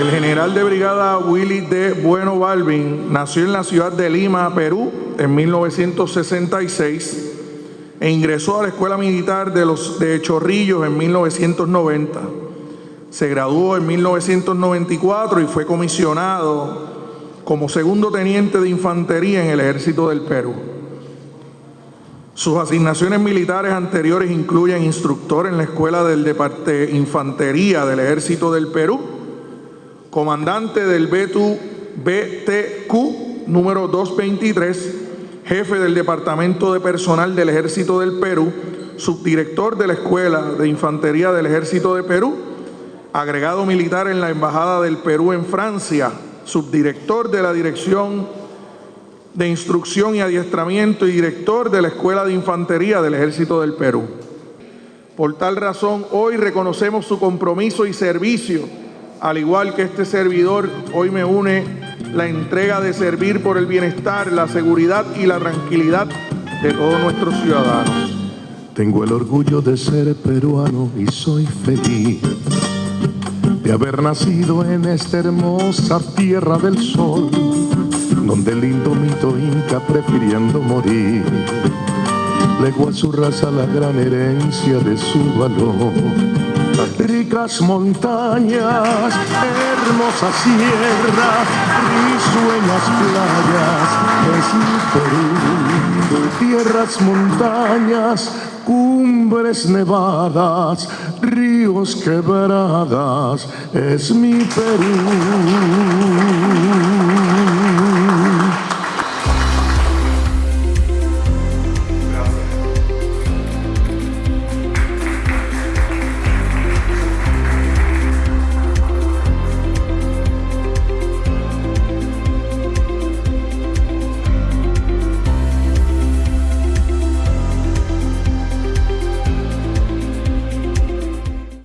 El general de brigada Willy D. Bueno Balvin nació en la ciudad de Lima, Perú, en 1966 e ingresó a la Escuela Militar de, los, de Chorrillos en 1990. Se graduó en 1994 y fue comisionado como segundo teniente de infantería en el ejército del Perú. Sus asignaciones militares anteriores incluyen instructor en la Escuela del de Infantería del Ejército del Perú, comandante del BTQ número 223, jefe del Departamento de Personal del Ejército del Perú, subdirector de la Escuela de Infantería del Ejército de Perú, agregado militar en la Embajada del Perú en Francia, subdirector de la Dirección de Instrucción y Adiestramiento y director de la Escuela de Infantería del Ejército del Perú. Por tal razón, hoy reconocemos su compromiso y servicio, al igual que este servidor, hoy me une la entrega de servir por el bienestar, la seguridad y la tranquilidad de todos nuestros ciudadanos. Tengo el orgullo de ser peruano y soy feliz de haber nacido en esta hermosa tierra del sol, donde el lindo mito inca prefiriendo morir, legó a su raza la gran herencia de su valor. Ricas montañas, hermosas sierras, risueñas playas, es mi Perú, tierras, montañas, cumbres nevadas, ríos quebradas, es mi Perú.